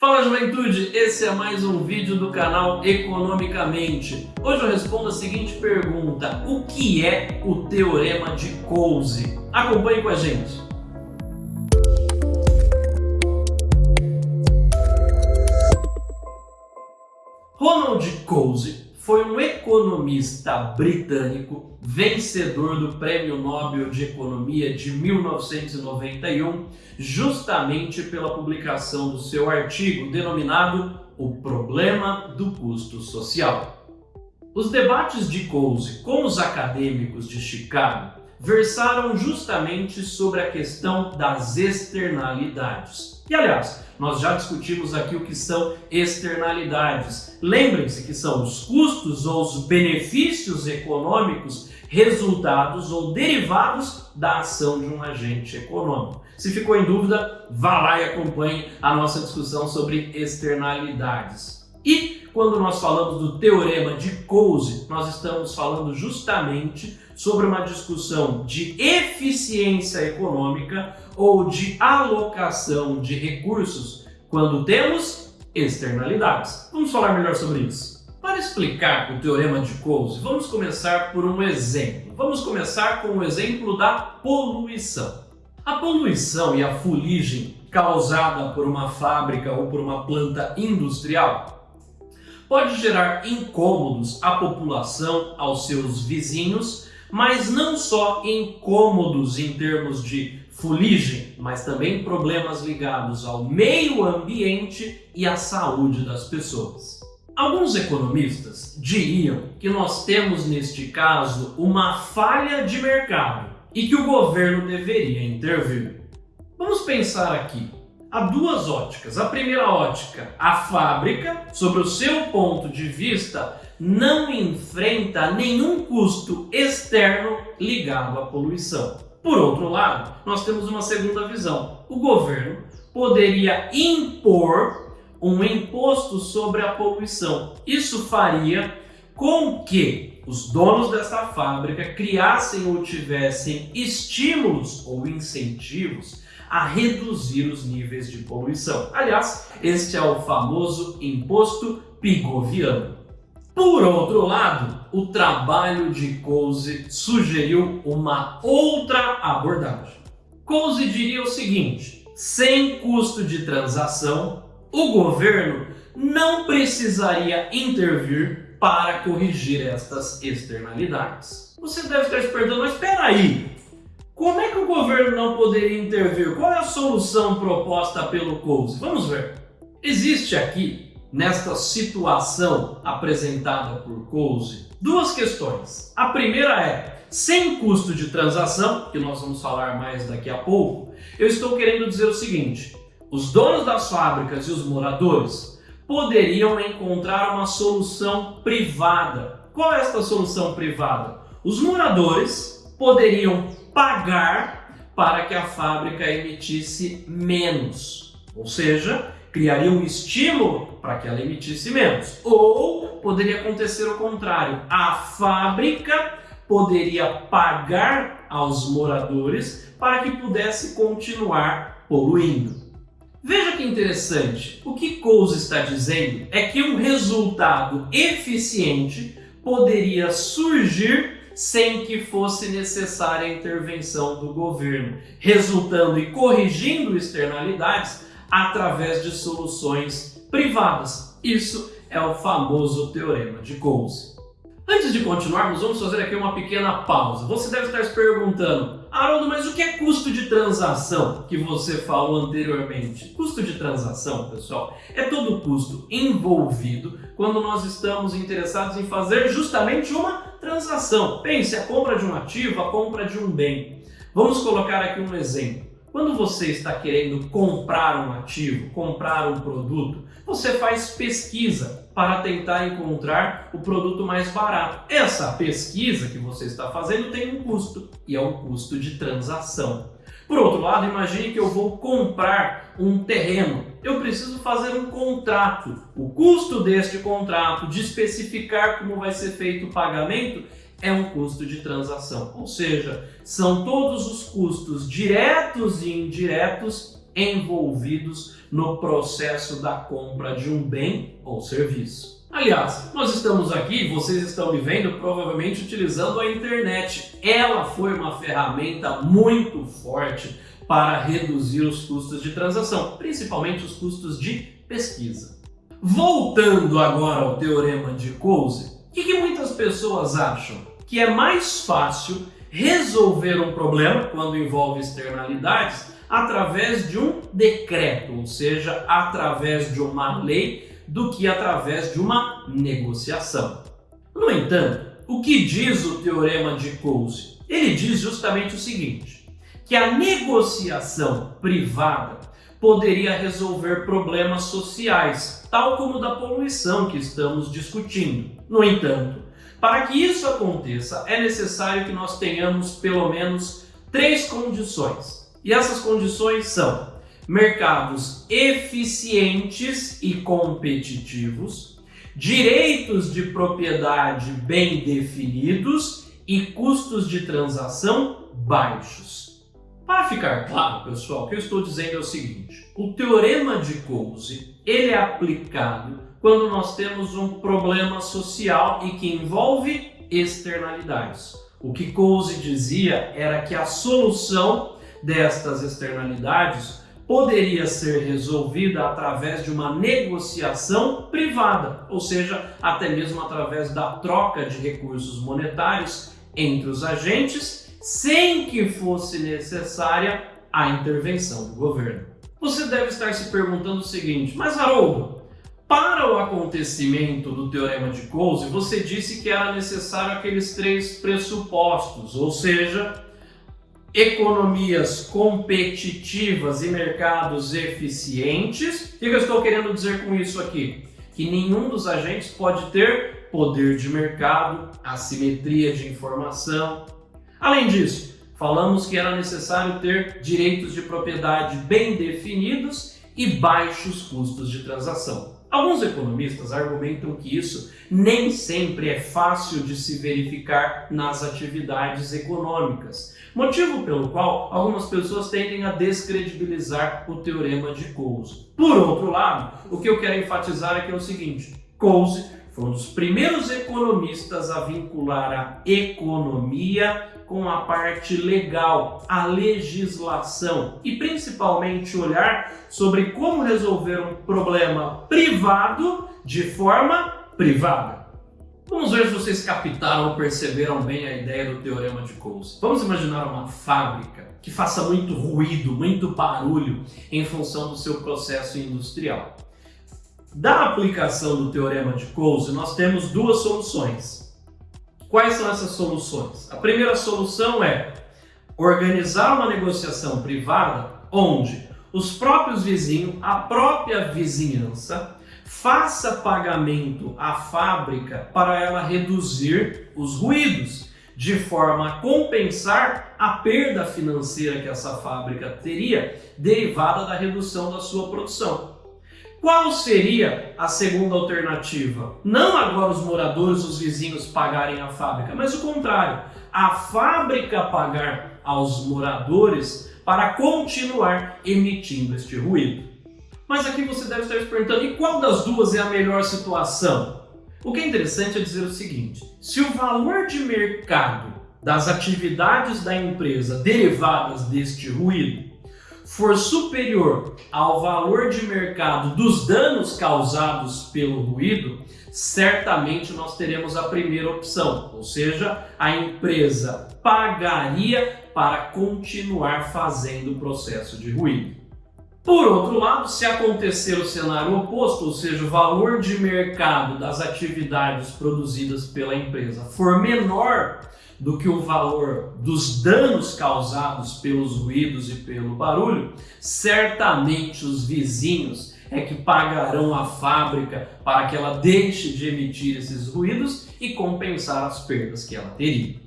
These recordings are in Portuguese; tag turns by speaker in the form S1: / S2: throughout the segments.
S1: Fala juventude, esse é mais um vídeo do canal Economicamente. Hoje eu respondo a seguinte pergunta, o que é o Teorema de Coase? Acompanhe com a gente. Ronald Coase foi um economista britânico, vencedor do Prêmio Nobel de Economia de 1991, justamente pela publicação do seu artigo denominado O Problema do Custo Social. Os debates de Coase com os acadêmicos de Chicago versaram justamente sobre a questão das externalidades. E aliás, nós já discutimos aqui o que são externalidades. Lembrem-se que são os custos ou os benefícios econômicos resultados ou derivados da ação de um agente econômico. Se ficou em dúvida, vá lá e acompanhe a nossa discussão sobre externalidades. E quando nós falamos do teorema de Coase, nós estamos falando justamente sobre uma discussão de eficiência econômica ou de alocação de recursos quando temos externalidades. Vamos falar melhor sobre isso. Para explicar o teorema de Coase, vamos começar por um exemplo. Vamos começar com o exemplo da poluição. A poluição e a fuligem causada por uma fábrica ou por uma planta industrial pode gerar incômodos à população, aos seus vizinhos, mas não só incômodos em termos de fuligem, mas também problemas ligados ao meio ambiente e à saúde das pessoas. Alguns economistas diriam que nós temos neste caso uma falha de mercado e que o governo deveria intervir. Vamos pensar aqui há duas óticas. A primeira ótica, a fábrica, sobre o seu ponto de vista, não enfrenta nenhum custo externo ligado à poluição. Por outro lado, nós temos uma segunda visão. O governo poderia impor um imposto sobre a poluição. Isso faria com que os donos dessa fábrica criassem ou tivessem estímulos ou incentivos a reduzir os níveis de poluição. Aliás, este é o famoso imposto pigoviano. Por outro lado, o trabalho de Coase sugeriu uma outra abordagem. Coase diria o seguinte, sem custo de transação, o governo não precisaria intervir para corrigir estas externalidades. Você deve estar se perguntando, mas espera aí, como é que o governo não poderia intervir? Qual é a solução proposta pelo COUSE? Vamos ver. Existe aqui, nesta situação apresentada por COUSE, duas questões. A primeira é, sem custo de transação, que nós vamos falar mais daqui a pouco, eu estou querendo dizer o seguinte, os donos das fábricas e os moradores poderiam encontrar uma solução privada. Qual é esta solução privada? Os moradores poderiam pagar para que a fábrica emitisse menos. Ou seja, criaria um estímulo para que ela emitisse menos. Ou poderia acontecer o contrário, a fábrica poderia pagar aos moradores para que pudesse continuar poluindo. Veja que interessante, o que Coase está dizendo é que um resultado eficiente poderia surgir sem que fosse necessária a intervenção do governo, resultando e corrigindo externalidades através de soluções privadas. Isso é o famoso Teorema de Coase. Antes de continuarmos, vamos fazer aqui uma pequena pausa. Você deve estar se perguntando, Haroldo, mas o que é custo de transação que você falou anteriormente? Custo de transação, pessoal, é todo o custo envolvido quando nós estamos interessados em fazer justamente uma transação. Pense, a compra de um ativo, a compra de um bem. Vamos colocar aqui um exemplo. Quando você está querendo comprar um ativo, comprar um produto, você faz pesquisa para tentar encontrar o produto mais barato. Essa pesquisa que você está fazendo tem um custo, e é o custo de transação. Por outro lado, imagine que eu vou comprar um terreno. Eu preciso fazer um contrato. O custo deste contrato, de especificar como vai ser feito o pagamento, é um custo de transação. Ou seja, são todos os custos diretos e indiretos envolvidos no processo da compra de um bem ou serviço. Aliás, nós estamos aqui, vocês estão me vendo provavelmente utilizando a internet. Ela foi uma ferramenta muito forte para reduzir os custos de transação, principalmente os custos de pesquisa. Voltando agora ao teorema de Coase, o que, que muitas pessoas acham? Que é mais fácil resolver um problema, quando envolve externalidades, através de um decreto, ou seja, através de uma lei, do que através de uma negociação. No entanto, o que diz o teorema de Coase? Ele diz justamente o seguinte, que a negociação privada poderia resolver problemas sociais, tal como da poluição que estamos discutindo. No entanto, para que isso aconteça, é necessário que nós tenhamos pelo menos três condições. E essas condições são mercados eficientes e competitivos, direitos de propriedade bem definidos e custos de transação baixos. Para ficar claro, pessoal, o que eu estou dizendo é o seguinte, o teorema de Coase, ele é aplicado quando nós temos um problema social e que envolve externalidades. O que Coase dizia era que a solução destas externalidades poderia ser resolvida através de uma negociação privada, ou seja, até mesmo através da troca de recursos monetários entre os agentes sem que fosse necessária a intervenção do governo. Você deve estar se perguntando o seguinte, mas Haroldo, para o acontecimento do Teorema de Coase, você disse que era necessário aqueles três pressupostos, ou seja, economias competitivas e mercados eficientes. O que eu estou querendo dizer com isso aqui? Que nenhum dos agentes pode ter poder de mercado, assimetria de informação, Além disso, falamos que era necessário ter direitos de propriedade bem definidos e baixos custos de transação. Alguns economistas argumentam que isso nem sempre é fácil de se verificar nas atividades econômicas, motivo pelo qual algumas pessoas tendem a descredibilizar o teorema de Coase. Por outro lado, o que eu quero enfatizar aqui é o seguinte, Coase foi um dos primeiros economistas a vincular a economia com a parte legal, a legislação e principalmente olhar sobre como resolver um problema privado de forma privada. Vamos ver se vocês captaram ou perceberam bem a ideia do Teorema de Coase. Vamos imaginar uma fábrica que faça muito ruído, muito barulho em função do seu processo industrial. Da aplicação do Teorema de Coase, nós temos duas soluções. Quais são essas soluções? A primeira solução é organizar uma negociação privada onde os próprios vizinhos, a própria vizinhança, faça pagamento à fábrica para ela reduzir os ruídos, de forma a compensar a perda financeira que essa fábrica teria derivada da redução da sua produção. Qual seria a segunda alternativa? Não agora os moradores, os vizinhos pagarem a fábrica, mas o contrário, a fábrica pagar aos moradores para continuar emitindo este ruído. Mas aqui você deve estar se perguntando, e qual das duas é a melhor situação? O que é interessante é dizer o seguinte, se o valor de mercado das atividades da empresa derivadas deste ruído for superior ao valor de mercado dos danos causados pelo ruído, certamente nós teremos a primeira opção, ou seja, a empresa pagaria para continuar fazendo o processo de ruído. Por outro lado, se acontecer o cenário oposto, ou seja, o valor de mercado das atividades produzidas pela empresa for menor do que o valor dos danos causados pelos ruídos e pelo barulho, certamente os vizinhos é que pagarão a fábrica para que ela deixe de emitir esses ruídos e compensar as perdas que ela teria.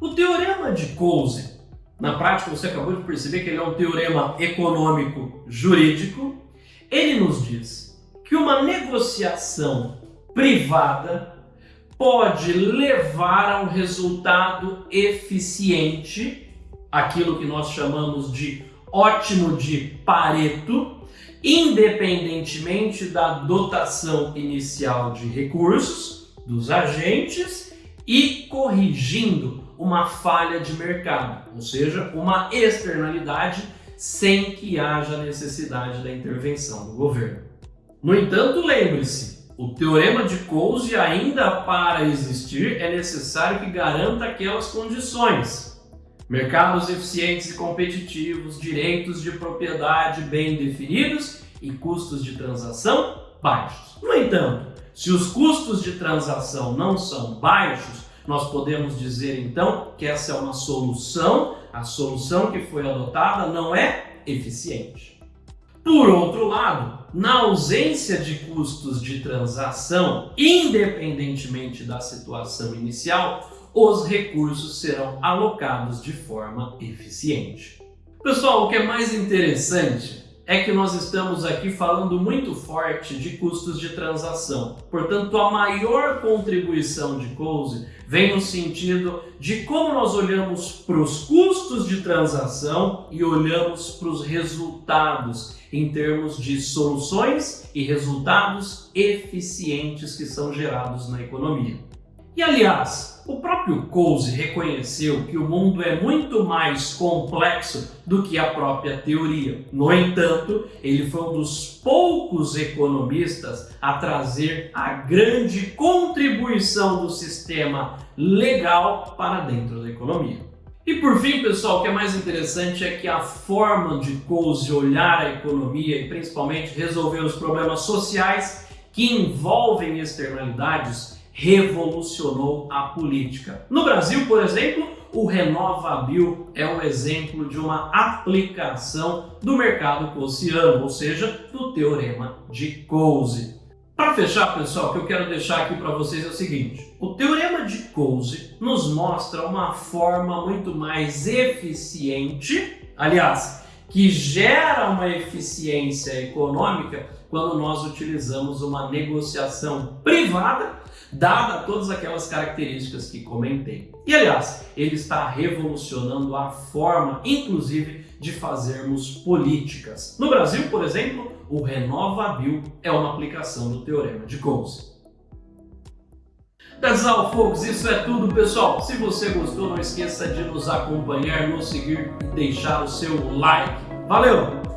S1: O teorema de Coase, na prática você acabou de perceber que ele é um teorema econômico jurídico, ele nos diz que uma negociação privada pode levar a um resultado eficiente, aquilo que nós chamamos de ótimo de Pareto, independentemente da dotação inicial de recursos dos agentes e corrigindo uma falha de mercado, ou seja, uma externalidade sem que haja necessidade da intervenção do governo. No entanto, lembre-se, o teorema de Coase ainda para existir é necessário que garanta aquelas condições. Mercados eficientes e competitivos, direitos de propriedade bem definidos e custos de transação baixos. No entanto, se os custos de transação não são baixos, nós podemos dizer então que essa é uma solução, a solução que foi adotada não é eficiente. Por outro lado, na ausência de custos de transação, independentemente da situação inicial, os recursos serão alocados de forma eficiente. Pessoal, o que é mais interessante é que nós estamos aqui falando muito forte de custos de transação. Portanto, a maior contribuição de Coase vem no sentido de como nós olhamos para os custos de transação e olhamos para os resultados em termos de soluções e resultados eficientes que são gerados na economia. E aliás, o próprio Coase reconheceu que o mundo é muito mais complexo do que a própria teoria. No entanto, ele foi um dos poucos economistas a trazer a grande contribuição do sistema legal para dentro da economia. E por fim, pessoal, o que é mais interessante é que a forma de Coase olhar a economia e principalmente resolver os problemas sociais que envolvem externalidades revolucionou a política. No Brasil, por exemplo, o RenovaBio é um exemplo de uma aplicação do mercado cossiano, ou seja, do teorema de Coase. Para fechar, pessoal, o que eu quero deixar aqui para vocês é o seguinte. O teorema de Coase nos mostra uma forma muito mais eficiente, aliás, que gera uma eficiência econômica quando nós utilizamos uma negociação privada dada todas aquelas características que comentei. E aliás, ele está revolucionando a forma, inclusive, de fazermos políticas. No Brasil, por exemplo, o RenovaBio é uma aplicação do Teorema de Coase. All, folks. Isso é tudo, pessoal. Se você gostou, não esqueça de nos acompanhar, nos seguir e deixar o seu like. Valeu!